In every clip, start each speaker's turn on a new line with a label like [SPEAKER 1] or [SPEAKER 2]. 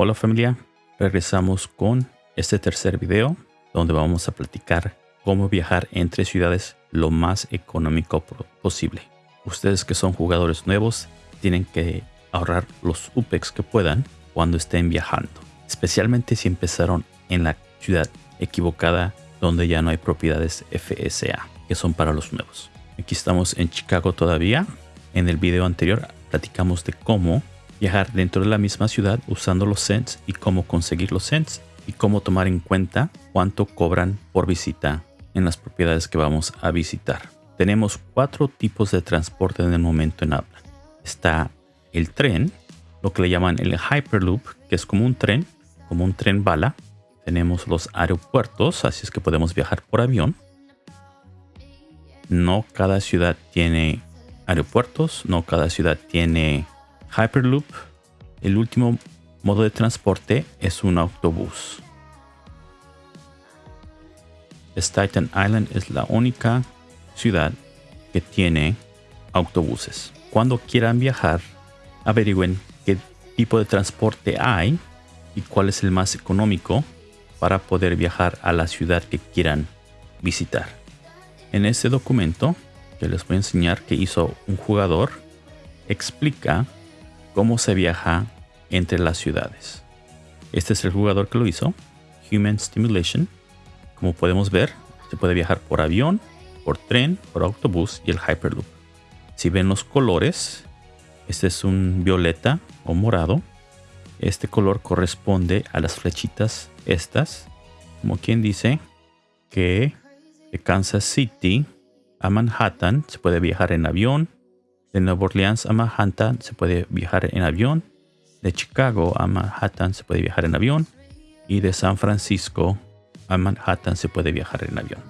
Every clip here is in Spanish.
[SPEAKER 1] Hola familia, regresamos con este tercer video donde vamos a platicar cómo viajar entre ciudades lo más económico posible. Ustedes que son jugadores nuevos tienen que ahorrar los UPEX que puedan cuando estén viajando, especialmente si empezaron en la ciudad equivocada donde ya no hay propiedades FSA que son para los nuevos. Aquí estamos en Chicago todavía. En el video anterior platicamos de cómo viajar dentro de la misma ciudad usando los cents y cómo conseguir los cents y cómo tomar en cuenta cuánto cobran por visita en las propiedades que vamos a visitar. Tenemos cuatro tipos de transporte en el momento en habla. Está el tren, lo que le llaman el Hyperloop, que es como un tren, como un tren bala. Tenemos los aeropuertos, así es que podemos viajar por avión. No cada ciudad tiene aeropuertos, no cada ciudad tiene Hyperloop, el último modo de transporte es un autobús. Staten Island es la única ciudad que tiene autobuses. Cuando quieran viajar, averigüen qué tipo de transporte hay y cuál es el más económico para poder viajar a la ciudad que quieran visitar. En este documento que les voy a enseñar que hizo un jugador, explica cómo se viaja entre las ciudades. Este es el jugador que lo hizo, Human Stimulation. Como podemos ver, se puede viajar por avión, por tren, por autobús y el Hyperloop. Si ven los colores, este es un violeta o morado. Este color corresponde a las flechitas estas. Como quien dice que de Kansas City a Manhattan se puede viajar en avión, de Nueva Orleans a Manhattan se puede viajar en avión. De Chicago a Manhattan se puede viajar en avión. Y de San Francisco a Manhattan se puede viajar en avión.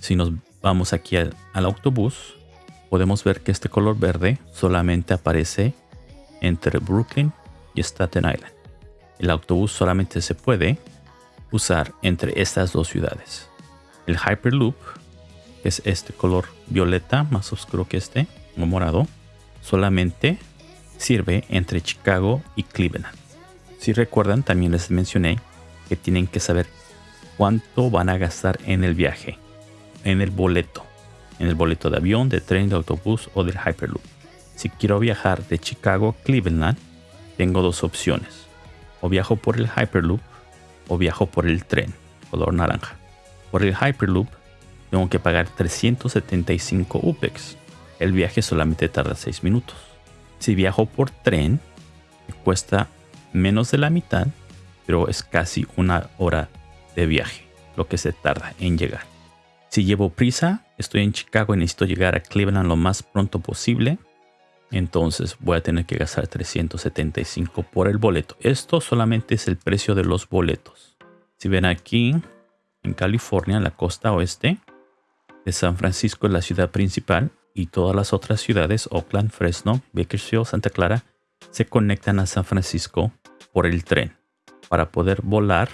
[SPEAKER 1] Si nos vamos aquí al, autobús, podemos ver que este color verde solamente aparece entre Brooklyn y Staten Island. El autobús solamente se puede usar entre estas dos ciudades. El Hyperloop, que es este color violeta más oscuro que este, morado solamente sirve entre Chicago y Cleveland. Si recuerdan, también les mencioné que tienen que saber cuánto van a gastar en el viaje, en el boleto, en el boleto de avión, de tren, de autobús o del Hyperloop. Si quiero viajar de Chicago a Cleveland, tengo dos opciones. O viajo por el Hyperloop o viajo por el tren, color naranja. Por el Hyperloop tengo que pagar 375 UPEX el viaje solamente tarda 6 minutos. Si viajo por tren, cuesta menos de la mitad, pero es casi una hora de viaje, lo que se tarda en llegar. Si llevo prisa, estoy en Chicago y necesito llegar a Cleveland lo más pronto posible, entonces voy a tener que gastar 375 por el boleto. Esto solamente es el precio de los boletos. Si ven aquí, en California, en la costa oeste de San Francisco, la ciudad principal, y todas las otras ciudades, Oakland, Fresno, Bakersfield, Santa Clara, se conectan a San Francisco por el tren. Para poder volar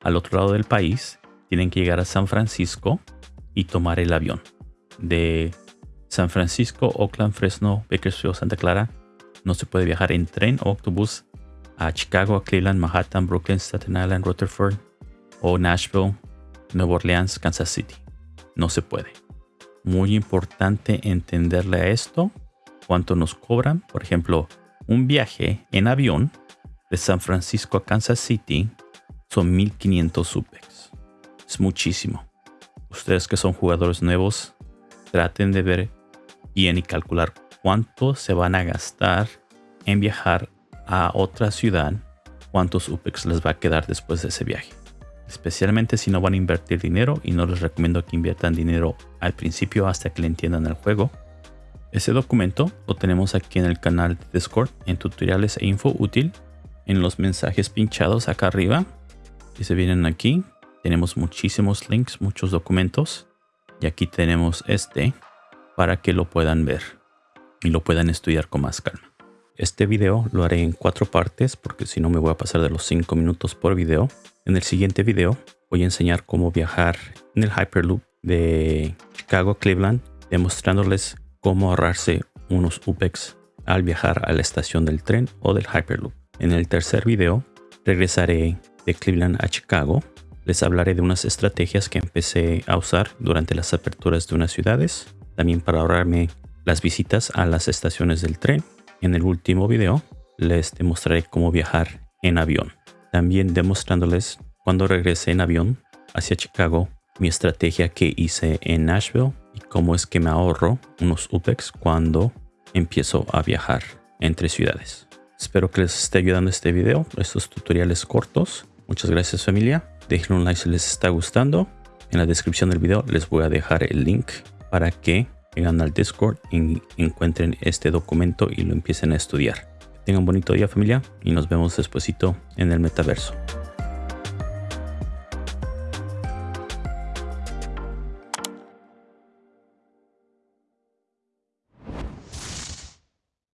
[SPEAKER 1] al otro lado del país, tienen que llegar a San Francisco y tomar el avión. De San Francisco, Oakland, Fresno, Bakersfield, Santa Clara, no se puede viajar en tren o autobús a Chicago, Cleveland, Manhattan, Brooklyn, Staten Island, Rutherford o Nashville, Nueva Orleans, Kansas City. No se puede muy importante entenderle a esto cuánto nos cobran. Por ejemplo, un viaje en avión de San Francisco a Kansas City son 1500 UPEX. Es muchísimo. Ustedes que son jugadores nuevos, traten de ver bien y calcular cuánto se van a gastar en viajar a otra ciudad, cuántos UPEX les va a quedar después de ese viaje especialmente si no van a invertir dinero y no les recomiendo que inviertan dinero al principio hasta que le entiendan el juego. Ese documento lo tenemos aquí en el canal de Discord en tutoriales e info útil en los mensajes pinchados acá arriba y se vienen aquí tenemos muchísimos links, muchos documentos y aquí tenemos este para que lo puedan ver y lo puedan estudiar con más calma. Este video lo haré en cuatro partes porque si no me voy a pasar de los cinco minutos por video. En el siguiente video voy a enseñar cómo viajar en el Hyperloop de Chicago a Cleveland, demostrándoles cómo ahorrarse unos UPEX al viajar a la estación del tren o del Hyperloop. En el tercer video regresaré de Cleveland a Chicago. Les hablaré de unas estrategias que empecé a usar durante las aperturas de unas ciudades. También para ahorrarme las visitas a las estaciones del tren. En el último video les demostraré cómo viajar en avión. También demostrándoles cuando regrese en avión hacia Chicago mi estrategia que hice en Nashville y cómo es que me ahorro unos UPEX cuando empiezo a viajar entre ciudades. Espero que les esté ayudando este video, estos tutoriales cortos. Muchas gracias familia. Dejen un like si les está gustando. En la descripción del video les voy a dejar el link para que vengan al Discord y encuentren este documento y lo empiecen a estudiar. Tengan un bonito día familia y nos vemos despuesito en el metaverso.